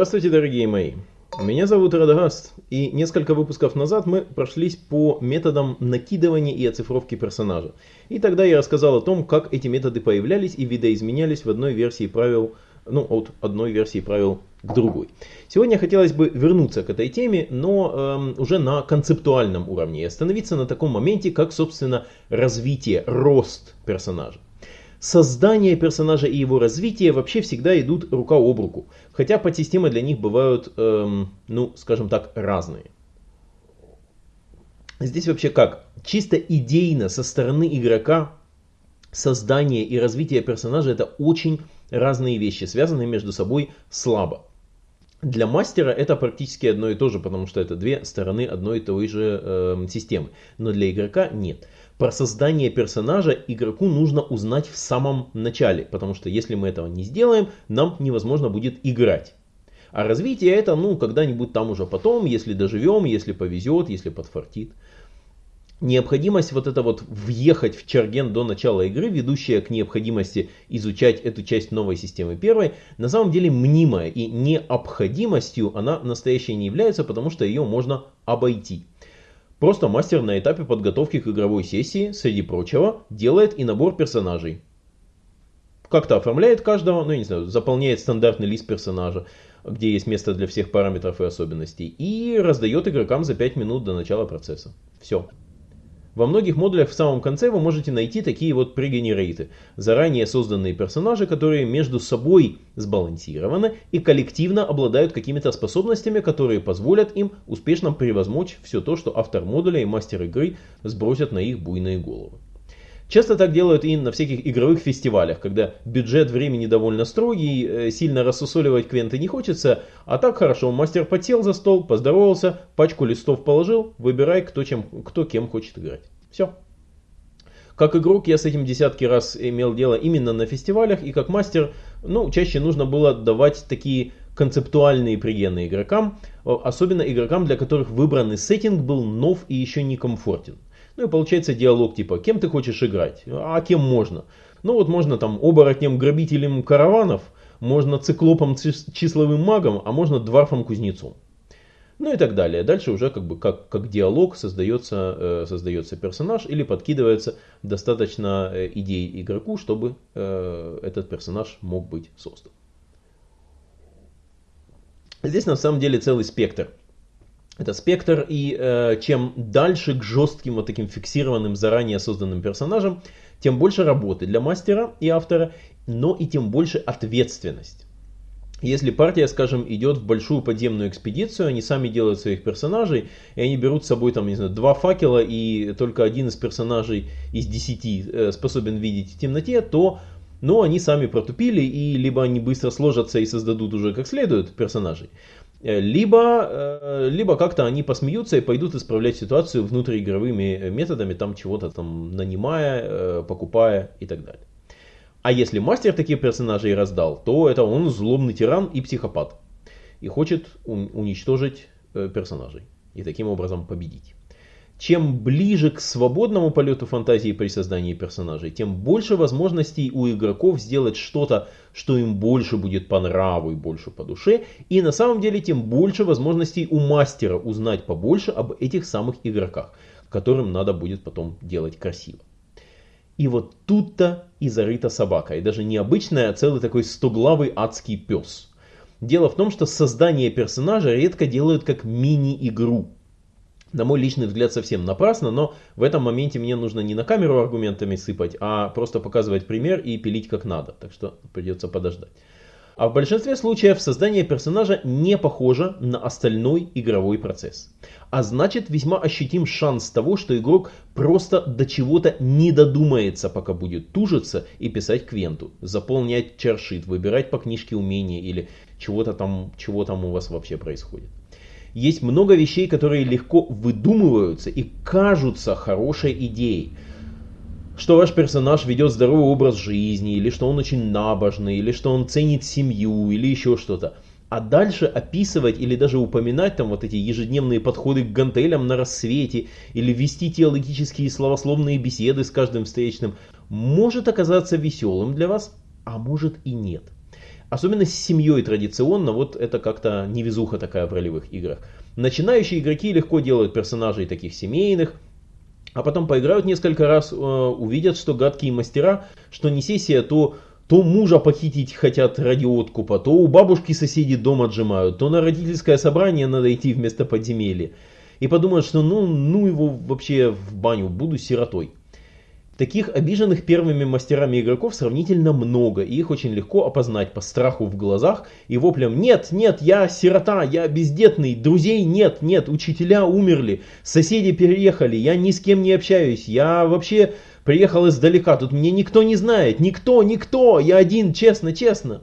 Здравствуйте, дорогие мои! Меня зовут Радагаст, и несколько выпусков назад мы прошлись по методам накидывания и оцифровки персонажа. И тогда я рассказал о том, как эти методы появлялись и видоизменялись в одной версии правил, ну, от одной версии правил к другой. Сегодня хотелось бы вернуться к этой теме, но эм, уже на концептуальном уровне и остановиться на таком моменте, как, собственно, развитие, рост персонажа создание персонажа и его развитие вообще всегда идут рука об руку. Хотя подсистемы для них бывают, эм, ну, скажем так, разные. Здесь вообще как? Чисто идейно со стороны игрока создание и развитие персонажа это очень разные вещи, связанные между собой слабо. Для мастера это практически одно и то же, потому что это две стороны одной и той же э, системы. Но для игрока нет. Про создание персонажа игроку нужно узнать в самом начале, потому что если мы этого не сделаем, нам невозможно будет играть. А развитие это, ну, когда-нибудь там уже потом, если доживем, если повезет, если подфартит. Необходимость вот это вот въехать в Чарген до начала игры, ведущая к необходимости изучать эту часть новой системы первой, на самом деле мнимая и необходимостью она настоящей не является, потому что ее можно обойти. Просто мастер на этапе подготовки к игровой сессии, среди прочего, делает и набор персонажей. Как-то оформляет каждого, ну я не знаю, заполняет стандартный лист персонажа, где есть место для всех параметров и особенностей, и раздает игрокам за 5 минут до начала процесса. Все. Во многих модулях в самом конце вы можете найти такие вот прегенерейты, заранее созданные персонажи, которые между собой сбалансированы и коллективно обладают какими-то способностями, которые позволят им успешно превозмочь все то, что автор модуля и мастер игры сбросят на их буйные головы. Часто так делают и на всяких игровых фестивалях, когда бюджет времени довольно строгий, э, сильно рассусоливать квенты не хочется, а так хорошо, мастер подсел за стол, поздоровался, пачку листов положил, выбирай, кто, чем, кто кем хочет играть. Все. Как игрок я с этим десятки раз имел дело именно на фестивалях, и как мастер, ну, чаще нужно было давать такие концептуальные пригены игрокам, особенно игрокам, для которых выбранный сеттинг был нов и еще не комфортен. Ну и получается диалог типа, кем ты хочешь играть, а кем можно. Ну вот можно там оборотнем грабителем караванов, можно циклопом числовым магом, а можно дворфом кузнецом. Ну и так далее. Дальше уже как бы как, как диалог создается, э, создается персонаж или подкидывается достаточно э, идей игроку, чтобы э, этот персонаж мог быть создан. Здесь на самом деле целый спектр это спектр, и э, чем дальше к жестким вот таким фиксированным, заранее созданным персонажам, тем больше работы для мастера и автора, но и тем больше ответственность. Если партия, скажем, идет в большую подземную экспедицию, они сами делают своих персонажей, и они берут с собой там, не знаю, два факела, и только один из персонажей из десяти э, способен видеть в темноте, то ну, они сами протупили, и либо они быстро сложатся и создадут уже как следует персонажей, либо, э, либо как-то они посмеются и пойдут исправлять ситуацию внутриигровыми методами, там чего-то там нанимая, э, покупая и так далее. А если мастер таких персонажей раздал, то это он злобный тиран и психопат. И хочет уничтожить персонажей. И таким образом победить. Чем ближе к свободному полету фантазии при создании персонажей, тем больше возможностей у игроков сделать что-то, что им больше будет по нраву и больше по душе. И на самом деле тем больше возможностей у мастера узнать побольше об этих самых игроках, которым надо будет потом делать красиво. И вот тут-то и зарыта собака. И даже не обычная, а целый такой стоглавый адский пес. Дело в том, что создание персонажа редко делают как мини-игру на мой личный взгляд, совсем напрасно, но в этом моменте мне нужно не на камеру аргументами сыпать, а просто показывать пример и пилить как надо. Так что придется подождать. А в большинстве случаев создание персонажа не похоже на остальной игровой процесс. А значит весьма ощутим шанс того, что игрок просто до чего-то не додумается, пока будет тужиться и писать квенту, заполнять чаршит, выбирать по книжке умения или чего-то там, чего там у вас вообще происходит есть много вещей, которые легко выдумываются и кажутся хорошей идеей. Что ваш персонаж ведет здоровый образ жизни, или что он очень набожный, или что он ценит семью, или еще что-то. А дальше описывать или даже упоминать там вот эти ежедневные подходы к гантелям на рассвете, или вести теологические словословные беседы с каждым встречным, может оказаться веселым для вас, а может и нет. Особенно с семьей традиционно, вот это как-то невезуха такая в ролевых играх. Начинающие игроки легко делают персонажей таких семейных, а потом поиграют несколько раз, э, увидят, что гадкие мастера, что не сессия, то то мужа похитить хотят ради откупа, то у бабушки соседи дом отжимают, то на родительское собрание надо идти вместо подземелья. И подумают, что ну, ну его вообще в баню, буду сиротой. Таких обиженных первыми мастерами игроков сравнительно много, и их очень легко опознать по страху в глазах и воплям «Нет, нет, я сирота, я бездетный, друзей нет, нет, учителя умерли, соседи переехали, я ни с кем не общаюсь, я вообще приехал издалека, тут меня никто не знает, никто, никто, я один, честно, честно».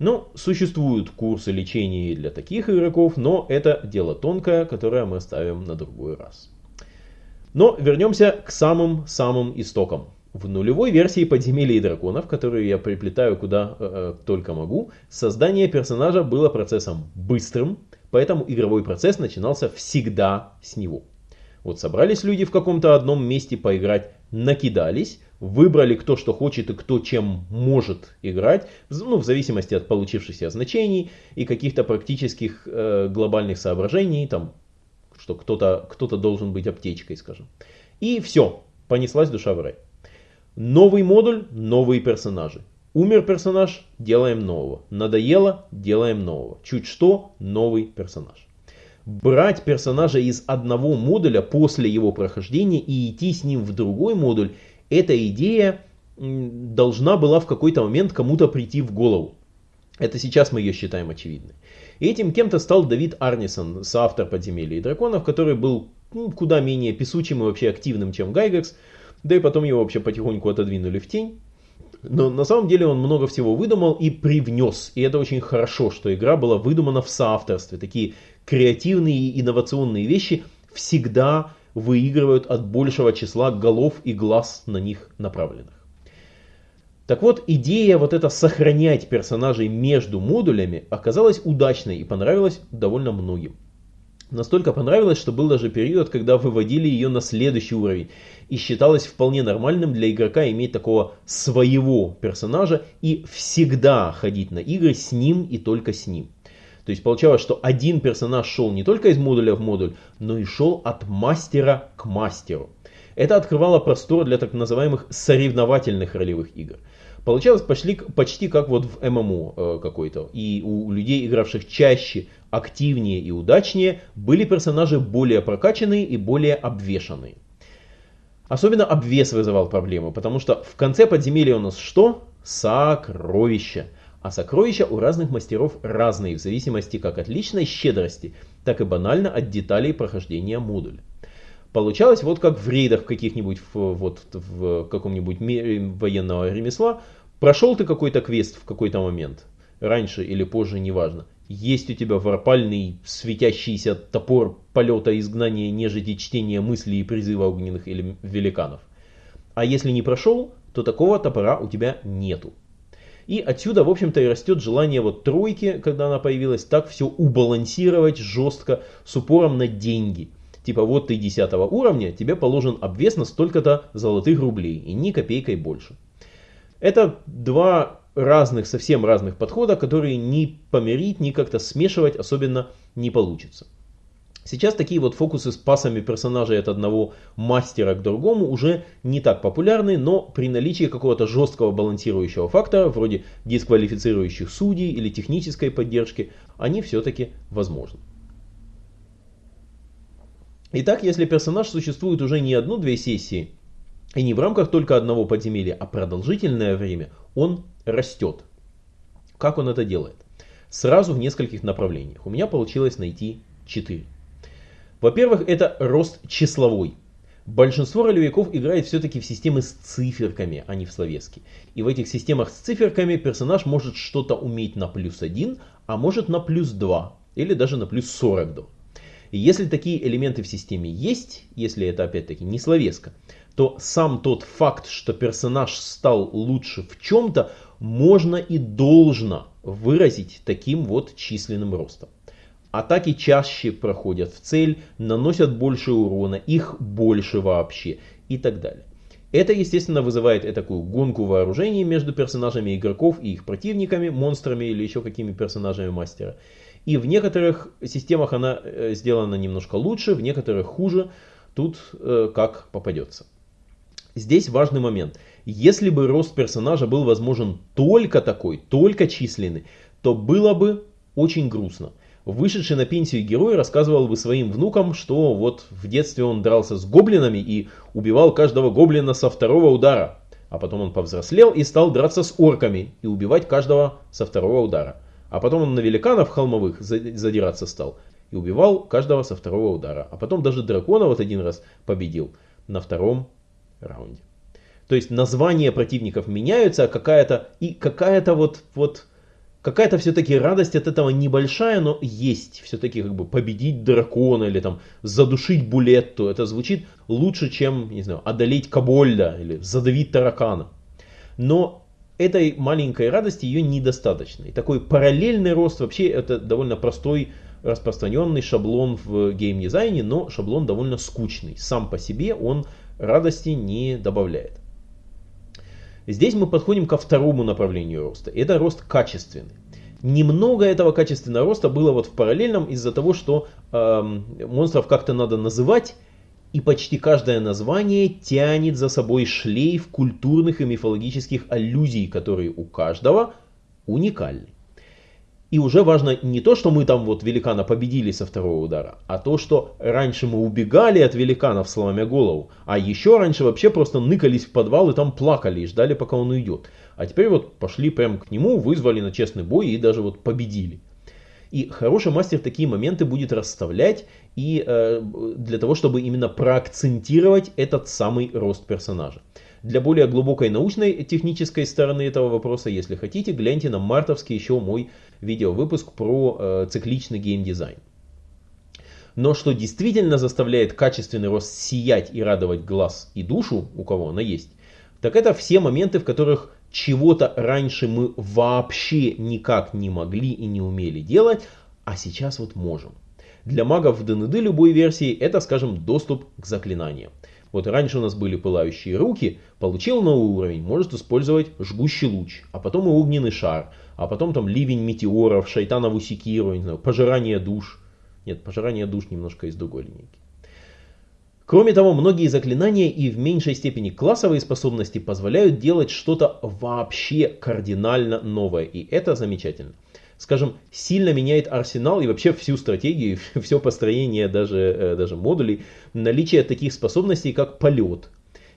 Ну, существуют курсы лечения для таких игроков, но это дело тонкое, которое мы оставим на другой раз. Но вернемся к самым-самым истокам. В нулевой версии подземелья и драконов, которую я приплетаю куда э, э, только могу, создание персонажа было процессом быстрым, поэтому игровой процесс начинался всегда с него. Вот собрались люди в каком-то одном месте поиграть, накидались, выбрали кто что хочет и кто чем может играть, ну, в зависимости от получившихся значений и каких-то практических э, глобальных соображений, там что кто-то кто, -то, должен быть аптечкой, скажем. И все, понеслась душа в рай. Новый модуль, новые персонажи. Умер персонаж, делаем нового. Надоело, делаем нового. Чуть что, новый персонаж. Брать персонажа из одного модуля после его прохождения и идти с ним в другой модуль, эта идея должна была в какой-то момент кому-то прийти в голову. Это сейчас мы ее считаем очевидной. И этим кем-то стал Давид Арнисон, соавтор «Подземелья и драконов», который был ну, куда менее песучим и вообще активным, чем Гайгекс. Да и потом его вообще потихоньку отодвинули в тень. Но на самом деле он много всего выдумал и привнес. И это очень хорошо, что игра была выдумана в соавторстве. Такие креативные и инновационные вещи всегда выигрывают от большего числа голов и глаз на них направленных. Так вот, идея вот это сохранять персонажей между модулями оказалась удачной и понравилась довольно многим. Настолько понравилось, что был даже период, когда выводили ее на следующий уровень. И считалось вполне нормальным для игрока иметь такого своего персонажа и всегда ходить на игры с ним и только с ним. То есть получалось, что один персонаж шел не только из модуля в модуль, но и шел от мастера к мастеру. Это открывало простор для так называемых соревновательных ролевых игр. Получалось почти, почти как вот в ММО э, какой-то. И у людей, игравших чаще, активнее и удачнее, были персонажи более прокачанные и более обвешанные. Особенно обвес вызывал проблемы, потому что в конце подземелья у нас что? Сокровища. А сокровища у разных мастеров разные, в зависимости как от личной щедрости, так и банально от деталей прохождения модуля. Получалось вот как в рейдах каких-нибудь, вот в каком-нибудь военного ремесла, прошел ты какой-то квест в какой-то момент, раньше или позже, неважно. Есть у тебя варпальный светящийся топор полета изгнания нежити чтения мыслей и призыва огненных или великанов. А если не прошел, то такого топора у тебя нету. И отсюда, в общем-то, и растет желание вот тройки, когда она появилась, так все убалансировать жестко с упором на деньги – Типа вот ты 10 уровня, тебе положен обвес на столько-то золотых рублей и ни копейкой больше. Это два разных, совсем разных подхода, которые ни помирить, ни как-то смешивать особенно не получится. Сейчас такие вот фокусы с пасами персонажей от одного мастера к другому уже не так популярны, но при наличии какого-то жесткого балансирующего фактора, вроде дисквалифицирующих судей или технической поддержки, они все-таки возможны. Итак, если персонаж существует уже не одну-две сессии, и не в рамках только одного подземелья, а продолжительное время, он растет. Как он это делает? Сразу в нескольких направлениях. У меня получилось найти 4. Во-первых, это рост числовой. Большинство ролевиков играет все-таки в системы с циферками, а не в словеске. И в этих системах с циферками персонаж может что-то уметь на плюс 1, а может на плюс 2, или даже на плюс 42. И если такие элементы в системе есть, если это опять-таки не словеска, то сам тот факт, что персонаж стал лучше в чем-то, можно и должно выразить таким вот численным ростом. Атаки чаще проходят в цель, наносят больше урона, их больше вообще и так далее. Это, естественно, вызывает такую гонку вооружений между персонажами игроков и их противниками, монстрами или еще какими персонажами мастера. И в некоторых системах она э, сделана немножко лучше, в некоторых хуже. Тут э, как попадется. Здесь важный момент. Если бы рост персонажа был возможен только такой, только численный, то было бы очень грустно. Вышедший на пенсию герой рассказывал бы своим внукам, что вот в детстве он дрался с гоблинами и убивал каждого гоблина со второго удара. А потом он повзрослел и стал драться с орками и убивать каждого со второго удара. А потом он на великанов холмовых задираться стал и убивал каждого со второго удара. А потом даже дракона вот один раз победил на втором раунде. То есть названия противников меняются, а какая-то и какая-то вот, вот какая-то все-таки радость от этого небольшая, но есть. Все-таки как бы победить дракона или там задушить булетту. Это звучит лучше, чем, не знаю, одолеть кобольда или задавить таракана. Но этой маленькой радости ее недостаточно. И такой параллельный рост вообще это довольно простой распространенный шаблон в геймдизайне, но шаблон довольно скучный. Сам по себе он радости не добавляет. Здесь мы подходим ко второму направлению роста. Это рост качественный. Немного этого качественного роста было вот в параллельном из-за того, что э, монстров как-то надо называть, и почти каждое название тянет за собой шлейф культурных и мифологических аллюзий, которые у каждого уникальны. И уже важно не то, что мы там вот великана победили со второго удара, а то, что раньше мы убегали от великанов, сломя голову, а еще раньше вообще просто ныкались в подвал и там плакали и ждали, пока он уйдет. А теперь вот пошли прямо к нему, вызвали на честный бой и даже вот победили. И хороший мастер такие моменты будет расставлять и э, для того, чтобы именно проакцентировать этот самый рост персонажа. Для более глубокой научной технической стороны этого вопроса, если хотите, гляньте на мартовский еще мой видеовыпуск про э, цикличный геймдизайн. Но что действительно заставляет качественный рост сиять и радовать глаз и душу, у кого она есть, так это все моменты, в которых чего-то раньше мы вообще никак не могли и не умели делать, а сейчас вот можем. Для магов в ДНД любой версии это, скажем, доступ к заклинаниям. Вот раньше у нас были пылающие руки, получил новый уровень, может использовать жгущий луч, а потом и огненный шар, а потом там ливень метеоров, шайтанову секиру, не знаю, пожирание душ. Нет, пожирание душ немножко из другой линейки. Кроме того, многие заклинания и в меньшей степени классовые способности позволяют делать что-то вообще кардинально новое, и это замечательно скажем, сильно меняет арсенал и вообще всю стратегию, все построение даже, э, даже модулей, наличие таких способностей, как полет,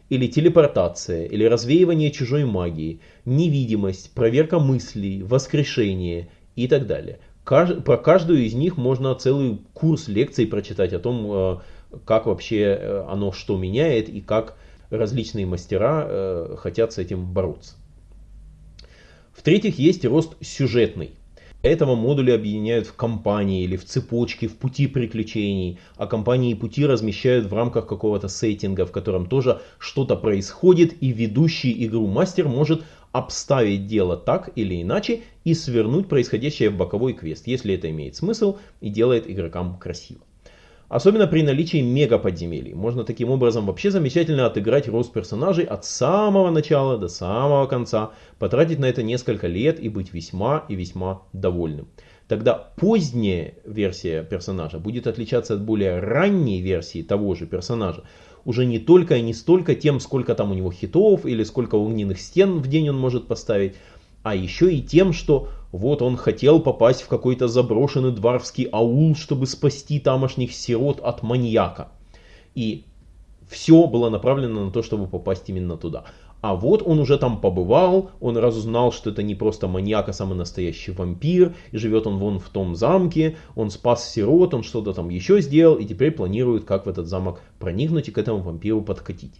или телепортация, или развеивание чужой магии, невидимость, проверка мыслей, воскрешение и так далее. Про каждую из них можно целый курс лекций прочитать о том, э, как вообще э, оно что меняет и как различные мастера хотят с этим бороться. В-третьих, есть рост сюжетный этого модули объединяют в компании или в цепочке, в пути приключений, а компании и пути размещают в рамках какого-то сеттинга, в котором тоже что-то происходит, и ведущий игру мастер может обставить дело так или иначе и свернуть происходящее в боковой квест, если это имеет смысл и делает игрокам красиво. Особенно при наличии мега подземелий. Можно таким образом вообще замечательно отыграть рост персонажей от самого начала до самого конца, потратить на это несколько лет и быть весьма и весьма довольным. Тогда поздняя версия персонажа будет отличаться от более ранней версии того же персонажа. Уже не только и не столько тем, сколько там у него хитов или сколько огненных стен в день он может поставить, а еще и тем, что вот он хотел попасть в какой-то заброшенный дворфский аул, чтобы спасти тамошних сирот от маньяка. И все было направлено на то, чтобы попасть именно туда. А вот он уже там побывал, он разузнал, что это не просто маньяк, а самый настоящий вампир, и живет он вон в том замке, он спас сирот, он что-то там еще сделал, и теперь планирует, как в этот замок проникнуть и к этому вампиру подкатить.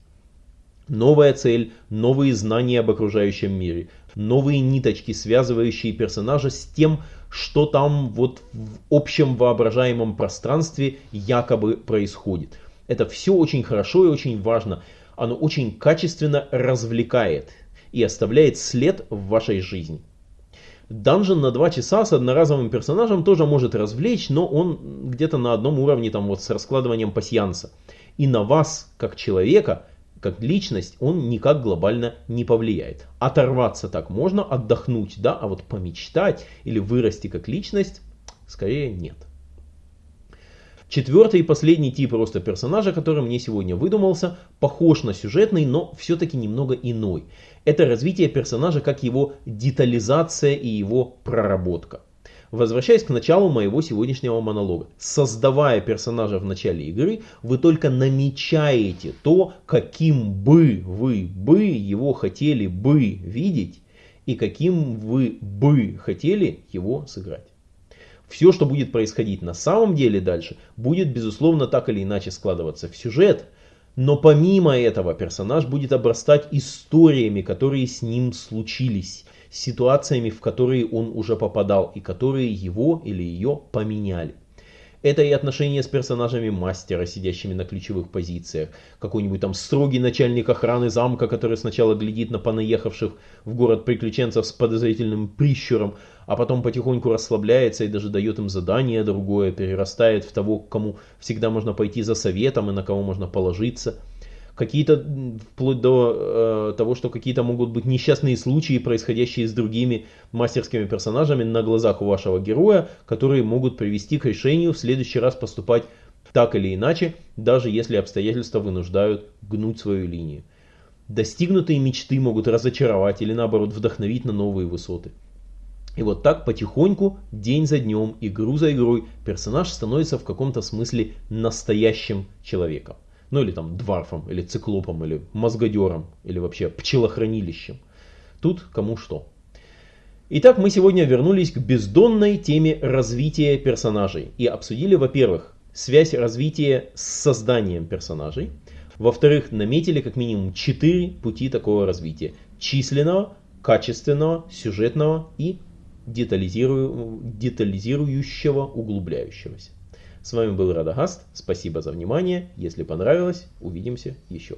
Новая цель, новые знания об окружающем мире, новые ниточки, связывающие персонажа с тем, что там вот в общем воображаемом пространстве якобы происходит. Это все очень хорошо и очень важно. Оно очень качественно развлекает и оставляет след в вашей жизни. Данжен на 2 часа с одноразовым персонажем тоже может развлечь, но он где-то на одном уровне там вот с раскладыванием пасьянса. И на вас, как человека, как личность, он никак глобально не повлияет. Оторваться так можно, отдохнуть, да, а вот помечтать или вырасти как личность, скорее нет. Четвертый и последний тип роста персонажа, который мне сегодня выдумался, похож на сюжетный, но все-таки немного иной. Это развитие персонажа как его детализация и его проработка. Возвращаясь к началу моего сегодняшнего монолога. Создавая персонажа в начале игры, вы только намечаете то, каким бы вы бы его хотели бы видеть и каким вы бы хотели его сыграть. Все, что будет происходить на самом деле дальше, будет безусловно так или иначе складываться в сюжет, но помимо этого персонаж будет обрастать историями, которые с ним случились, ситуациями, в которые он уже попадал и которые его или ее поменяли. Это и отношения с персонажами мастера, сидящими на ключевых позициях. Какой-нибудь там строгий начальник охраны замка, который сначала глядит на понаехавших в город приключенцев с подозрительным прищуром, а потом потихоньку расслабляется и даже дает им задание другое, перерастает в того, к кому всегда можно пойти за советом и на кого можно положиться какие-то, вплоть до э, того, что какие-то могут быть несчастные случаи, происходящие с другими мастерскими персонажами на глазах у вашего героя, которые могут привести к решению в следующий раз поступать так или иначе, даже если обстоятельства вынуждают гнуть свою линию. Достигнутые мечты могут разочаровать или наоборот вдохновить на новые высоты. И вот так потихоньку, день за днем, игру за игрой, персонаж становится в каком-то смысле настоящим человеком. Ну или там дварфом, или циклопом, или мозгодером, или вообще пчелохранилищем. Тут кому что. Итак, мы сегодня вернулись к бездонной теме развития персонажей и обсудили, во-первых, связь развития с созданием персонажей. Во-вторых, наметили как минимум четыре пути такого развития. Численного, качественного, сюжетного и детализирую, детализирующего, углубляющегося. С вами был Радагаст. Спасибо за внимание. Если понравилось, увидимся еще.